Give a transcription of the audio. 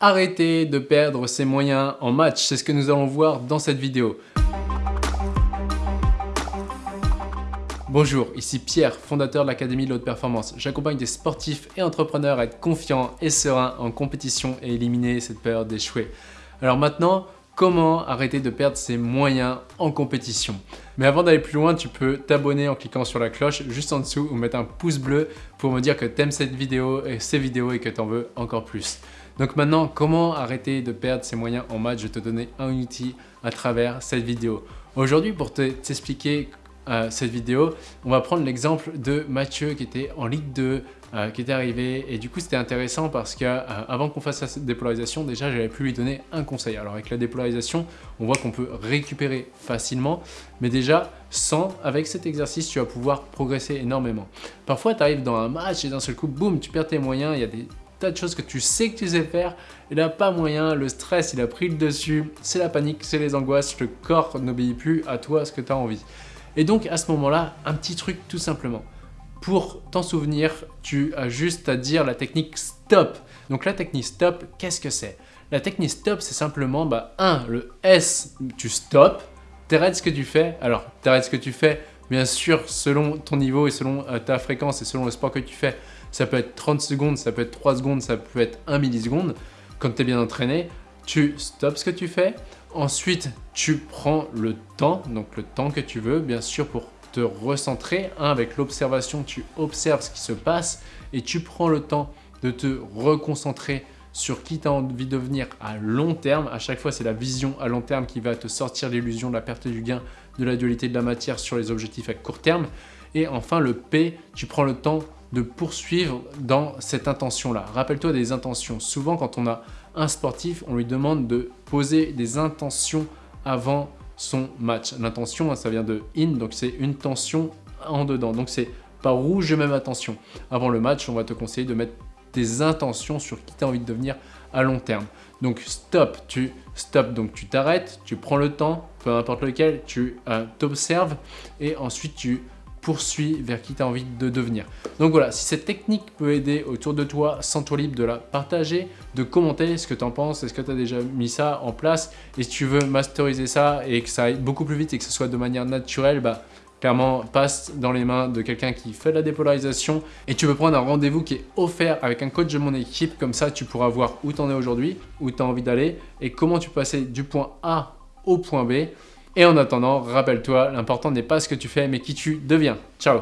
arrêter de perdre ses moyens en match. C'est ce que nous allons voir dans cette vidéo. Bonjour, ici Pierre, fondateur de l'Académie de l'Haute Performance. J'accompagne des sportifs et entrepreneurs à être confiants et sereins en compétition et éliminer cette peur d'échouer. Alors maintenant, comment arrêter de perdre ses moyens en compétition Mais avant d'aller plus loin, tu peux t'abonner en cliquant sur la cloche juste en dessous ou mettre un pouce bleu pour me dire que tu aimes cette vidéo et ces vidéos et que tu en veux encore plus. Donc maintenant, comment arrêter de perdre ses moyens en match? Je vais te donner un outil à travers cette vidéo. Aujourd'hui, pour t'expliquer cette vidéo, on va prendre l'exemple de Mathieu qui était en Ligue 2, euh, qui était arrivé. Et du coup c'était intéressant parce qu'avant euh, qu'on fasse la dépolarisation, déjà j'avais pu lui donner un conseil. Alors avec la dépolarisation, on voit qu'on peut récupérer facilement, mais déjà sans, avec cet exercice, tu vas pouvoir progresser énormément. Parfois tu arrives dans un match et d'un seul coup, boum, tu perds tes moyens, il y a des tas de choses que tu sais que tu sais faire, et là pas moyen, le stress il a pris le dessus, c'est la panique, c'est les angoisses, le corps n'obéit plus à toi ce que tu as envie. Et donc à ce moment-là, un petit truc tout simplement. Pour t'en souvenir, tu as juste à dire la technique stop. Donc la technique stop, qu'est-ce que c'est? La technique stop, c'est simplement, bah, 1, le S, tu stop, t'arrêtes ce que tu fais? Alors, t'arrêtes ce que tu fais, bien sûr, selon ton niveau et selon euh, ta fréquence et selon le sport que tu fais. Ça peut être 30 secondes, ça peut être 3 secondes, ça peut être 1 milliseconde. Quand tu es bien entraîné, tu stops ce que tu fais. Ensuite, tu prends le temps, donc le temps que tu veux, bien sûr, pour te recentrer. avec l'observation, tu observes ce qui se passe et tu prends le temps de te reconcentrer sur qui tu as envie de devenir à long terme. À chaque fois, c'est la vision à long terme qui va te sortir l'illusion de la perte du gain, de la dualité de la matière sur les objectifs à court terme. Et enfin, le P, tu prends le temps de poursuivre dans cette intention-là. Rappelle-toi des intentions. Souvent, quand on a un sportif, on lui demande de poser des intentions avant son match. L'intention, hein, ça vient de in, donc c'est une tension en dedans. Donc c'est pas rouge, je mets ma tension. Avant le match, on va te conseiller de mettre tes intentions sur qui tu as envie de devenir à long terme. Donc stop, tu stop, donc tu t'arrêtes, tu prends le temps, peu importe lequel, tu euh, t'observes et ensuite tu poursuis vers qui tu as envie de devenir. Donc voilà, si cette technique peut aider autour de toi, sens-toi libre de la partager, de commenter ce que tu en penses, est-ce que tu as déjà mis ça en place et si tu veux masteriser ça et que ça aille beaucoup plus vite et que ce soit de manière naturelle, bah, clairement passe dans les mains de quelqu'un qui fait de la dépolarisation et tu peux prendre un rendez-vous qui est offert avec un coach de mon équipe, comme ça tu pourras voir où tu en es aujourd'hui, où tu as envie d'aller et comment tu peux passer du point A au point B et en attendant, rappelle-toi, l'important n'est pas ce que tu fais, mais qui tu deviens. Ciao